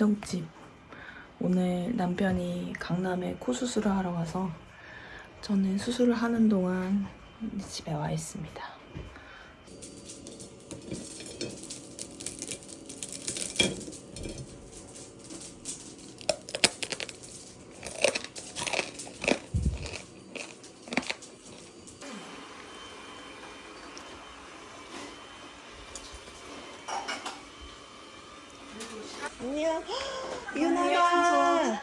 친정집. 오늘 남편이 강남에 코 수술을 하러 가서 저는 수술을 하는 동안 집에 와 있습니다. 안녕. 유나야.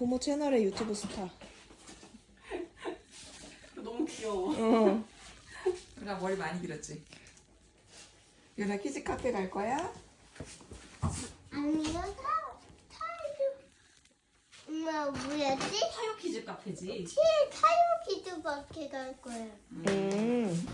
고모 채널의 유튜브 스타. 너무 귀여워. 어. 나 머리 많이 길었지. 유나 키즈 카페 갈 거야? 아니요, 타, 타요. 엄마, 뭐였지? 타요 키즈 카페지. 티 타요 키즈 카페 갈 거야. 음.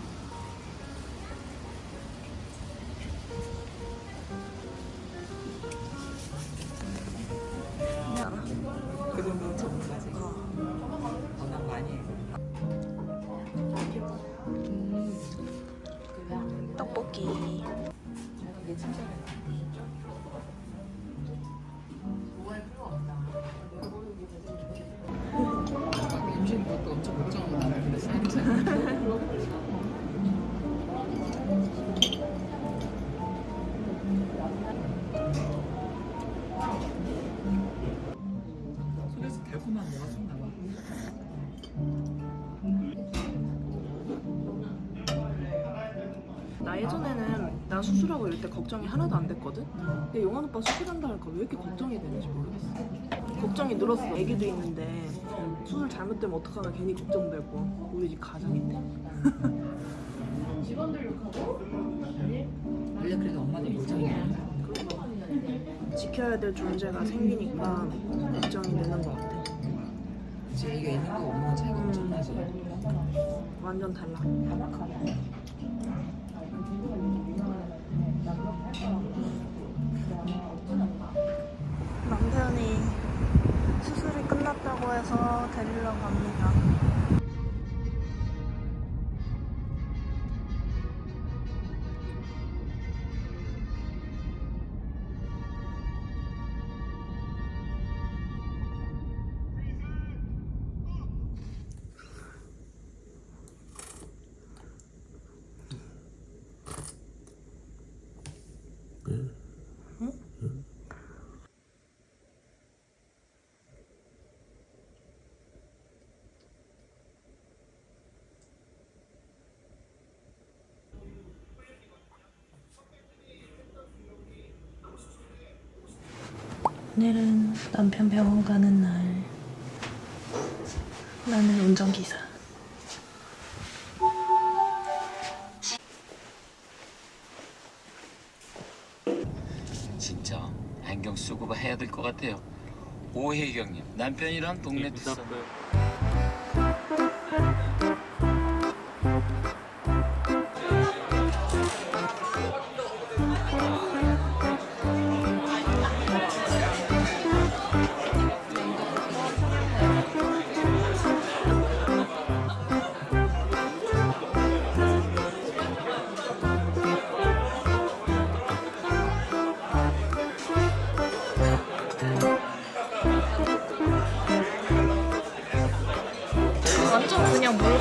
떡볶 수술하고 이럴 때 걱정이 하나도 안 됐거든? 근데 용환 오빠 수술한다 하니까 왜 이렇게 걱정이 되는지 모르겠어. 걱정이 늘었어. 애기도 있는데 수술 잘못되면 어떡하나 괜히 걱정되고 우리 집 가정인데. 원래 그래도 엄마도 걱정이야. 지켜야 될 존재가 생기니까 걱정이 되는 것 같아. 이게 있는 거 없는 거 차이가 엄청 나지. 완전 달라. 오늘은 남편 병원 가는 날. 나는 운전기사. 진짜 안경 쓰고 해야 될 것 같아요. 오혜경님 남편이랑 동네 투서.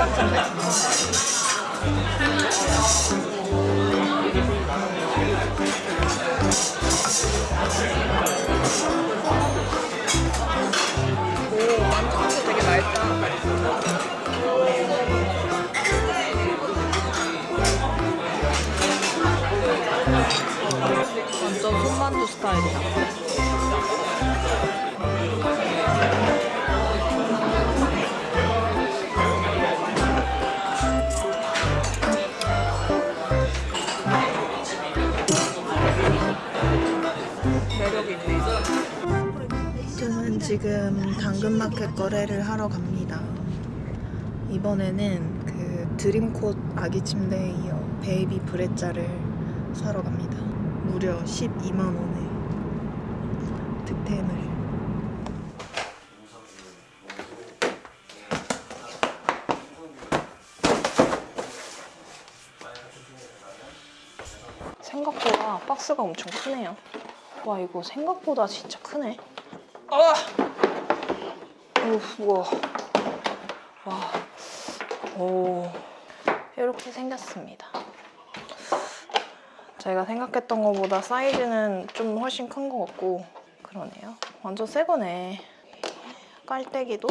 どうした? 지금 당근마켓 거래를 하러 갑니다. 이번에는 그 Dream Cot 아기 침대에 이어 Baby Brezza를 사러 갑니다. 무려 12만 원에 득템을. 생각보다 박스가 엄청 크네요. 와 이거 생각보다 진짜 크네. 아! 오, 우와. 와. 오. 이렇게 생겼습니다. 제가 생각했던 것보다 사이즈는 좀 훨씬 큰 것 같고 그러네요. 완전 새 거네. 깔때기도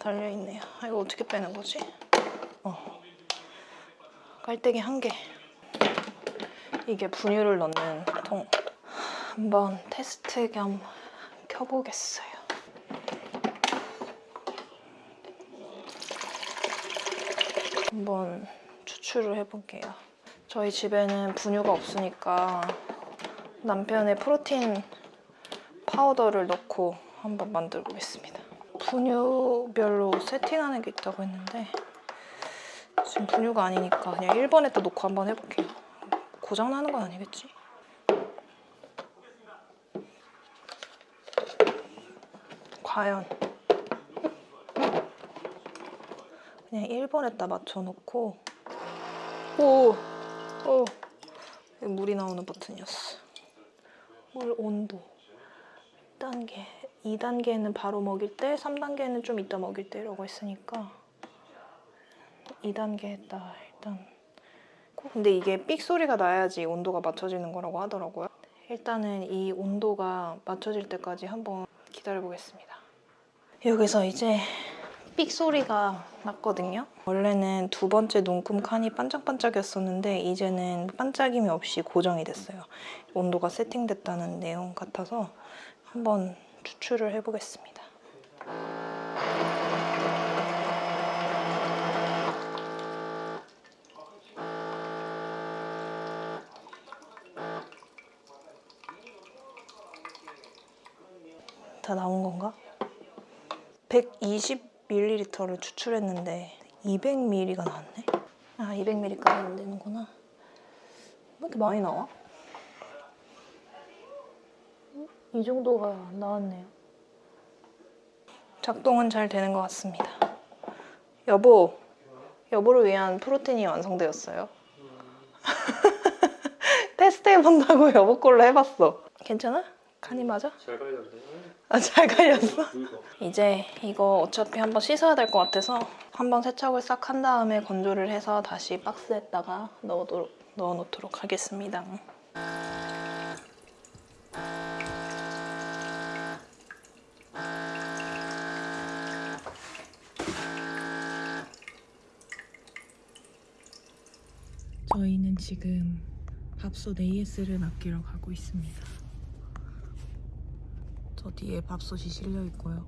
달려있네요. 아, 이거 어떻게 빼는 거지? 어. 깔때기 한 개. 이게 분유를 넣는 통. 한번 테스트 겸 켜보겠어요. 한번 추출을 해볼게요. 저희 집에는 분유가 없으니까 남편의 프로틴 파우더를 넣고 한번 만들어 보겠습니다. 분유별로 세팅하는 게 있다고 했는데 지금 분유가 아니니까 그냥 1번에다 놓고 한번 해볼게요. 고장 나는 건 아니겠지? 과연 그냥 1번에다 맞춰놓고. 오! 오! 물이 나오는 버튼이었어. 물 온도. 1단계 2단계는 바로 먹일 때 3단계는 좀 이따 먹일 때라고 했으니까 2단계에다 일단 근데 이게 삑 소리가 나야지 온도가 맞춰지는 거라고 하더라고요. 일단은 이 온도가 맞춰질 때까지 한번 기다려 보겠습니다. 여기서 이제 삑 소리가 났거든요. 원래는 두 번째 눈금 칸이 반짝반짝이었었는데 이제는 반짝임이 없이 고정이 됐어요. 온도가 세팅됐다는 내용 같아서 한번 추출을 해보겠습니다. 다 나온 건가? 120ml를 추출했는데 200ml가 나왔네? 아 200ml까지 안 되는구나 왜 이렇게 많이 나와? 음, 이 정도가 나왔네요 작동은 잘 되는 것 같습니다 여보 여보를 위한 프로틴이 완성되었어요 테스트 해본다고 여보 걸로 해봤어 괜찮아? 간이 맞아? 잘 갈렸네. 아, 잘 갈렸어? 이제 이거 어차피 한번 씻어야 될 것 같아서 한번 세척을 싹 한 다음에 건조를 해서 다시 박스에다가 넣어도, 넣어놓도록 하겠습니다. 저희는 지금 밥솥 AS를 맡기러 가고 있습니다. 저 뒤에 밥솥이 실려 있고요.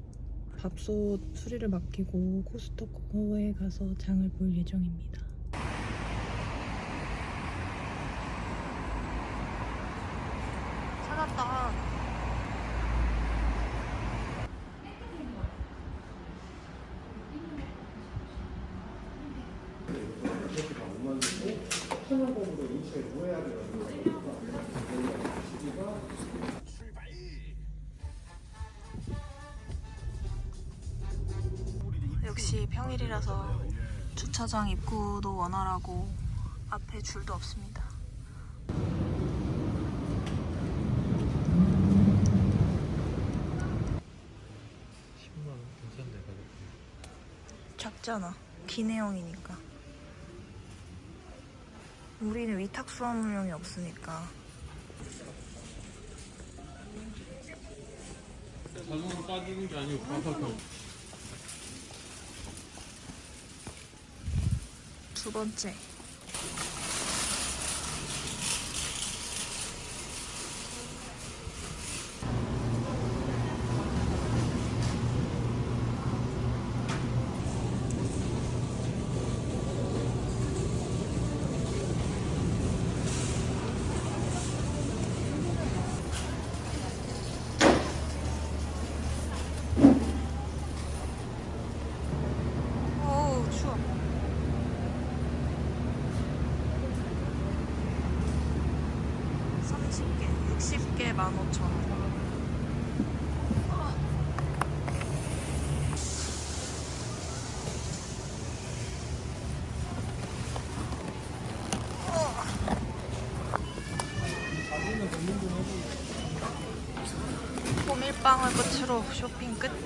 밥솥 수리를 맡기고 코스트코에 가서 장을 볼 예정입니다. 찾았다. 역시 평일이라서 주차장 입구도 원활하고 앞에 줄도 없습니다. 작잖아. 기내형이니까. 우리는 위탁 수화물용이 없으니까. 자동으로 빠지는 게 아니고 바삭하고. 두 번째. 15,000원. 호밀빵을 끝으로 쇼핑 끝.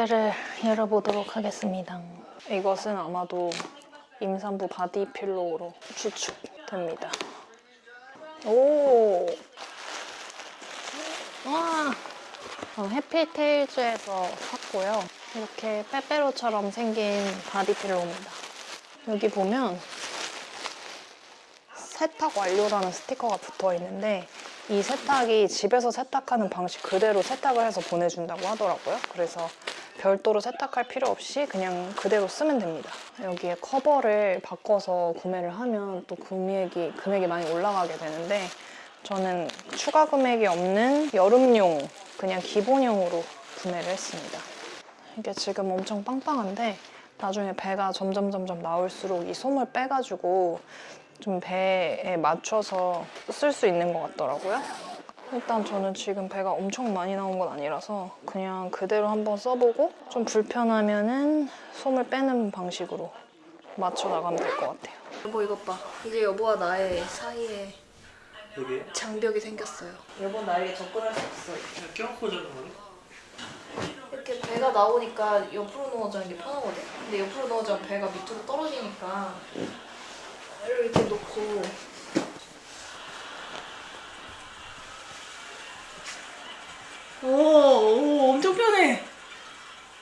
택배를 열어보도록 하겠습니다. 이것은 아마도 임산부 body pillow로 추측됩니다. 오! 와! 어, 해피테일즈에서 샀고요. 이렇게 빼빼로처럼 생긴 body pillow입니다. 여기 보면 세탁 완료라는 스티커가 붙어 있는데 이 세탁이 집에서 세탁하는 방식 그대로 세탁을 해서 보내준다고 하더라고요. 그래서 별도로 세탁할 필요 없이 그냥 그대로 쓰면 됩니다. 여기에 커버를 바꿔서 구매를 하면 또 금액이, 금액이 많이 올라가게 되는데 저는 추가 금액이 없는 여름용 그냥 기본용으로 구매를 했습니다. 이게 지금 엄청 빵빵한데 나중에 배가 점점 점점 나올수록 이 솜을 빼가지고 좀 배에 맞춰서 쓸 수 있는 것 같더라고요. 일단 저는 지금 배가 엄청 많이 나온 건 아니라서 그냥 그대로 한번 써보고 좀 불편하면 은 솜을 빼는 방식으로 맞춰 나가면 될 것 같아요. 여보 이것 봐. 이제 여보와 나의 사이에 여기 장벽이 생겼어요. 여보 나에게 접근할 수 없어. 그냥 껴안고 자는 거네? 이렇게 배가 나오니까 옆으로 누워 자는 게 편하거든? 근데 옆으로 누워 자면 배가 밑으로 떨어지니까 이렇게 놓고 오, 오 엄청 편해.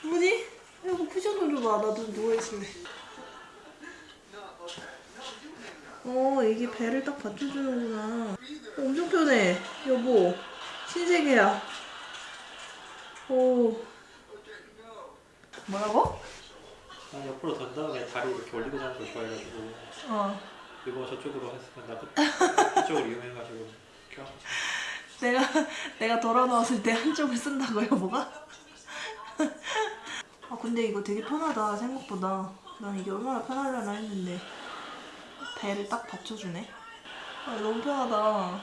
뭐지? 이거 쿠션 좀 줘봐. 나도 누워있을래. 어 이게 배를 딱 받쳐주는구나. 어, 엄청 편해. 여보 신세계야. 오. 뭐라고? 난 옆으로 던 다음에 다리 이렇게 올리고 자는 걸 좋아해가지고. 어. 이거 저쪽으로 했으면 나 그- 그쪽으로 이용해가지고 자. 내가 내가 돌아 나왔을 때 한쪽을 쓴다고 여보가? 아 근데 이거 되게 편하다 생각보다. 난 이게 얼마나 편하려나 했는데. 배를 딱 받쳐주네. 아 너무 편하다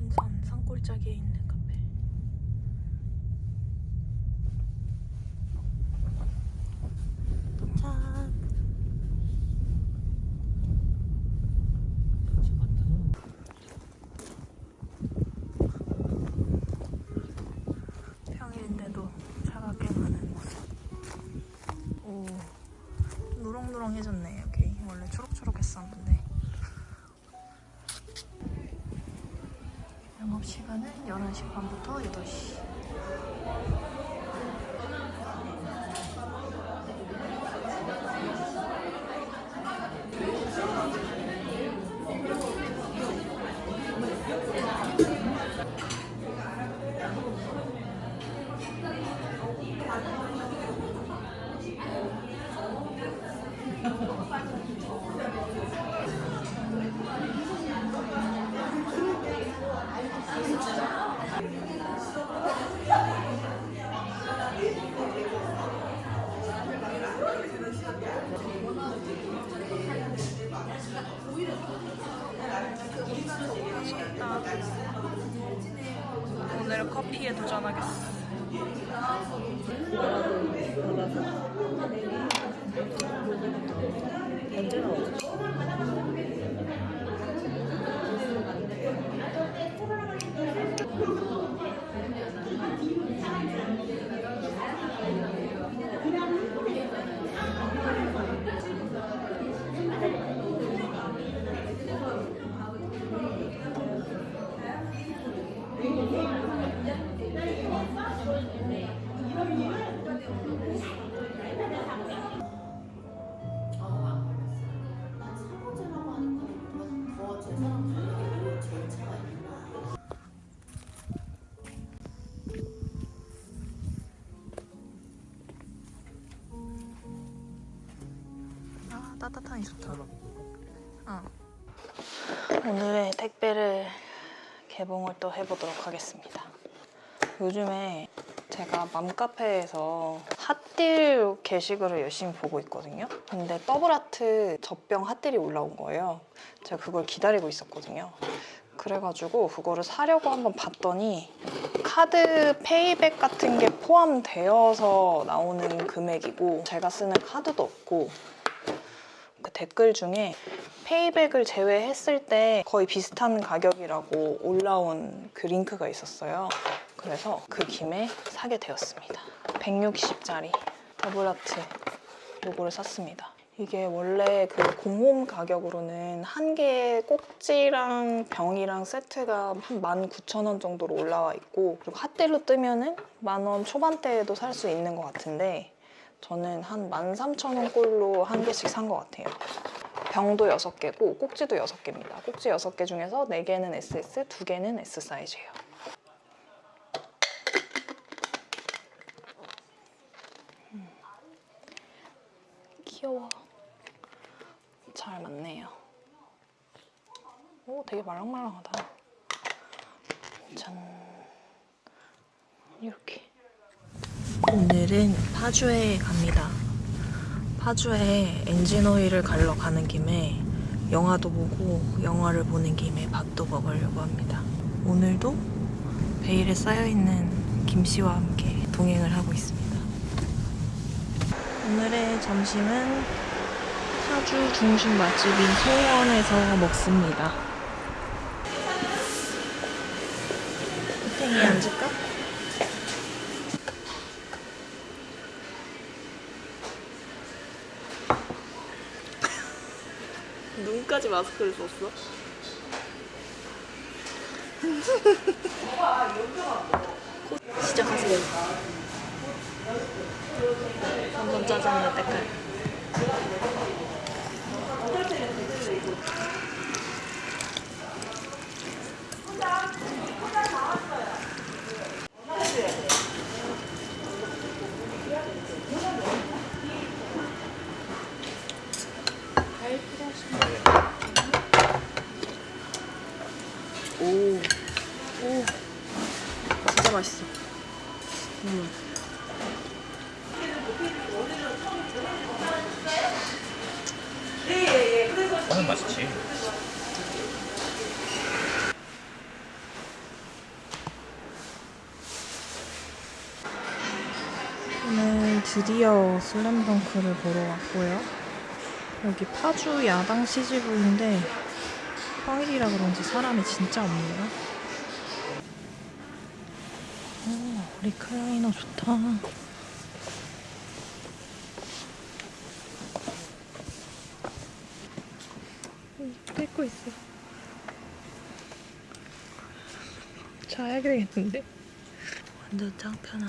고봉산 산골짜기에 있는 카페 짠 평일인데도 차가 꽤 많은 모습. 오, 누렁누렁해졌네 여기. 원래 초록초록했었는데. 영업 시간은 11시 반부터 8시. 오늘 커피에 도전하겠어. 언제 나 따뜻하니 좋다. 어. 오늘의 택배를 개봉을 또 해보도록 하겠습니다. 요즘에 제가 맘카페에서 hot deal 게시글을 열심히 보고 있거든요. 근데 더블하트 젖병 hot deal이 올라온 거예요. 제가 그걸 기다리고 있었거든요. 그래가지고 그거를 사려고 한번 봤더니 카드 payback 같은 게 포함되어서 나오는 금액이고 제가 쓰는 카드도 없고 그 댓글 중에 payback을 제외했을 때 거의 비슷한 가격이라고 올라온 그 링크가 있었어요. 그래서 그 김에 사게 되었습니다. 160짜리 더블하트 요거를 샀습니다. 이게 원래 그 공홈 가격으로는 한 개의 꼭지랑 병이랑 세트가 한 19,000원 정도로 올라와 있고 그리고 hot deal로 뜨면은 만 원 초반대에도 살 수 있는 것 같은데 저는 한 13,000원 꼴로 한 개씩 산 것 같아요. 병도 6개고 꼭지도 6개입니다. 꼭지 6개 중에서 4개는 SS, 2개는 S 사이즈예요. 음. 귀여워. 잘 맞네요. 오, 되게 말랑말랑하다. 짠. 이렇게. 오늘은 파주에 갑니다. 파주에 엔진 오일을 갈러 가는 김에 영화도 보고 영화를 보는 김에 밥도 먹으려고 합니다. 오늘도 베일에 쌓여있는 김씨와 함께 동행을 하고 있습니다. 오늘의 점심은 파주 중심 맛집인 송원에서 먹습니다. 땡이 앉을 까? 눈까지 마스크를 썼어? 시작하세요. 3번 짜장면 때깔. 오, 진짜 맛있어. 음. 하는 맛이지. 오늘 드디어 슬램덩크를 보러 왔고요. 여기 파주 야당 CGV인데 평일이라 그런지 사람이 진짜 없네요. 오, 리클라이너 좋다. 뺏고 있어. 자야 되겠는데? 완전 짱 편함.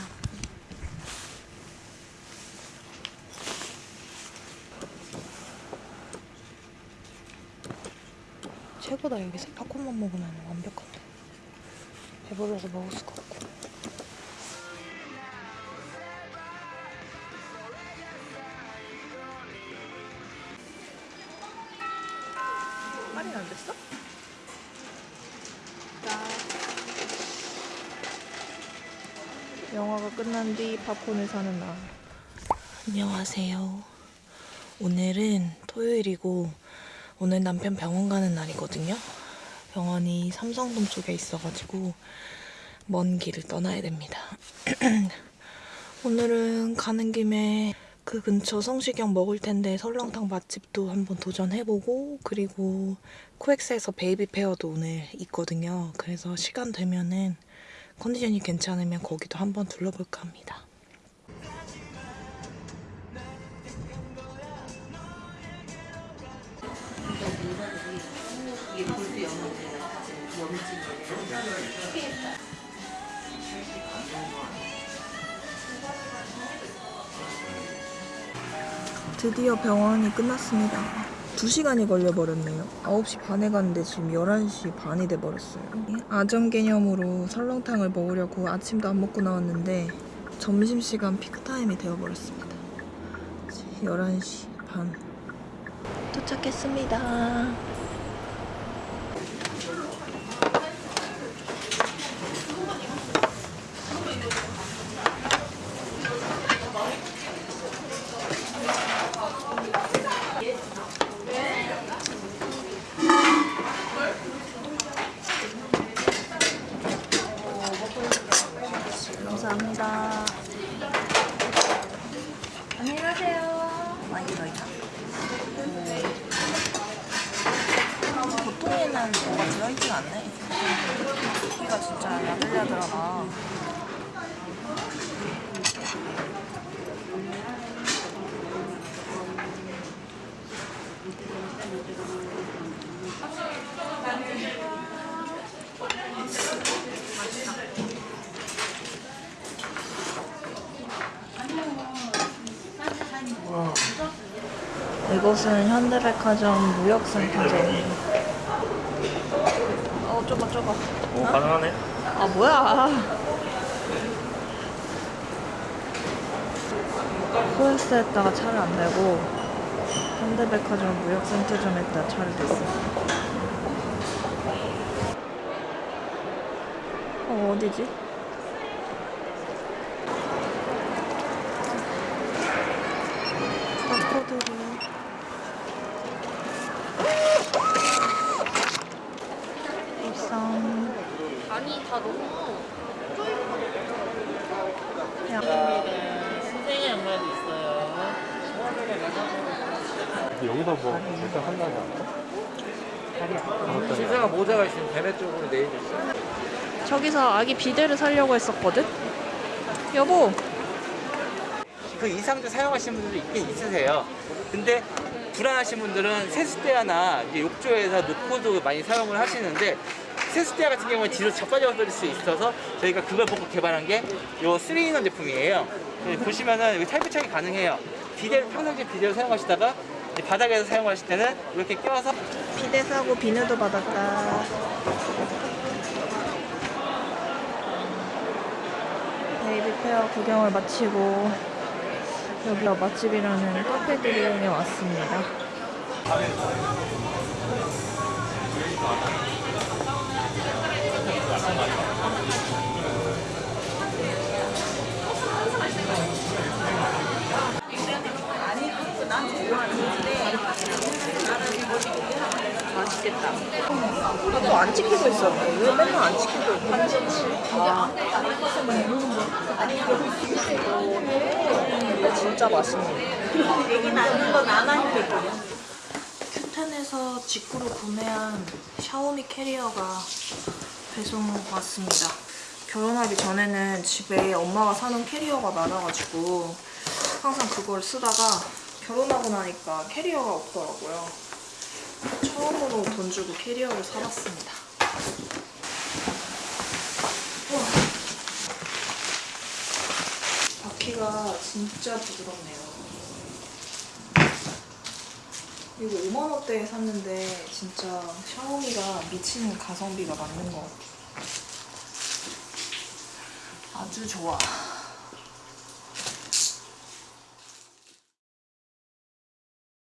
최고다 여기서 팝콘만 먹으면 완벽한데 배불러서 먹을 수가 없고 끝난 뒤 팝콘을 사는 나 안녕하세요 오늘은 토요일이고 오늘 남편 병원 가는 날이거든요. 병원이 삼성동 쪽에 있어가지고 먼 길을 떠나야 됩니다. 오늘은 가는 김에 그 근처 성시경 먹을 텐데 설렁탕 맛집도 한번 도전해보고 그리고 코엑스에서 baby fair도 오늘 있거든요. 그래서 시간 되면은 컨디션이 괜찮으면 거기도 한번 둘러볼까 합니다. 드디어 병원이 끝났습니다. 2시간이 걸려버렸네요. 9시 반에 갔는데 지금 11시 반이 돼버렸어요. 아점 개념으로 설렁탕을 먹으려고 아침도 안 먹고 나왔는데 점심시간 피크타임이 되어버렸습니다. 11시 반. 도착했습니다. 안녕히 가세요. 많이 들어있다. 보통에는 뭐가 들어있진 않네. 고기가 진짜 야들야들하다. 이곳은 현대백화점 무역센터점. 어, 좁아, 좁아. 오 가능하네. 아, 뭐야. 코엑스에다가 차를 안 대고 현대백화점 무역센터점에다 차를 댔어. 어, 어디지? 바코드를 일상 다 여기서 뭐 일단 한다지 않나? 신생아 모자가 있으면 배매 쪽으로 내려줬어. 저기서 아기 비데를 사려고 했었거든? 여보 그 이상도 사용하시는 분들도 있긴 있으세요. 근데 불안하신 분들은 세숫대야나 이제 욕조에서 놓고도 많이 사용을 하시는데 세숫대야 같은 경우는 뒤로 자빠져 버릴 수 있어서 저희가 그걸 보고 개발한 게요 3인원 제품이에요. 여기 보시면은 여기 탈부착이 가능해요. 비데를 평상시에 비데를 사용하시다가 바닥에서 사용하실 때는 이렇게 껴서 비데 사고 비누도 받았다 baby fair 구경을 마치고 여기가 맛집이라는 카페 구경에 왔습니다 맛있겠다. 또 안 찍히고 있어. 왜 맨날 안 찍히고 있고. 아. 근데 진짜 맛있네. 얘기 나는 건 안 하니까 큐텐에서 직구로 구매한 샤오미 캐리어가 배송 왔습니다. 결혼하기 전에는 집에 엄마가 사는 캐리어가 많아가지고 항상 그걸 쓰다가 결혼하고 나니까 캐리어가 없더라고요. 처음으로 돈 주고 캐리어를 사봤습니다. 우와. 바퀴가 진짜 부드럽네요. 이거 5만 원대에 샀는데 진짜 샤오미가 미친 가성비가 맞는 것 같아요. 아주 좋아.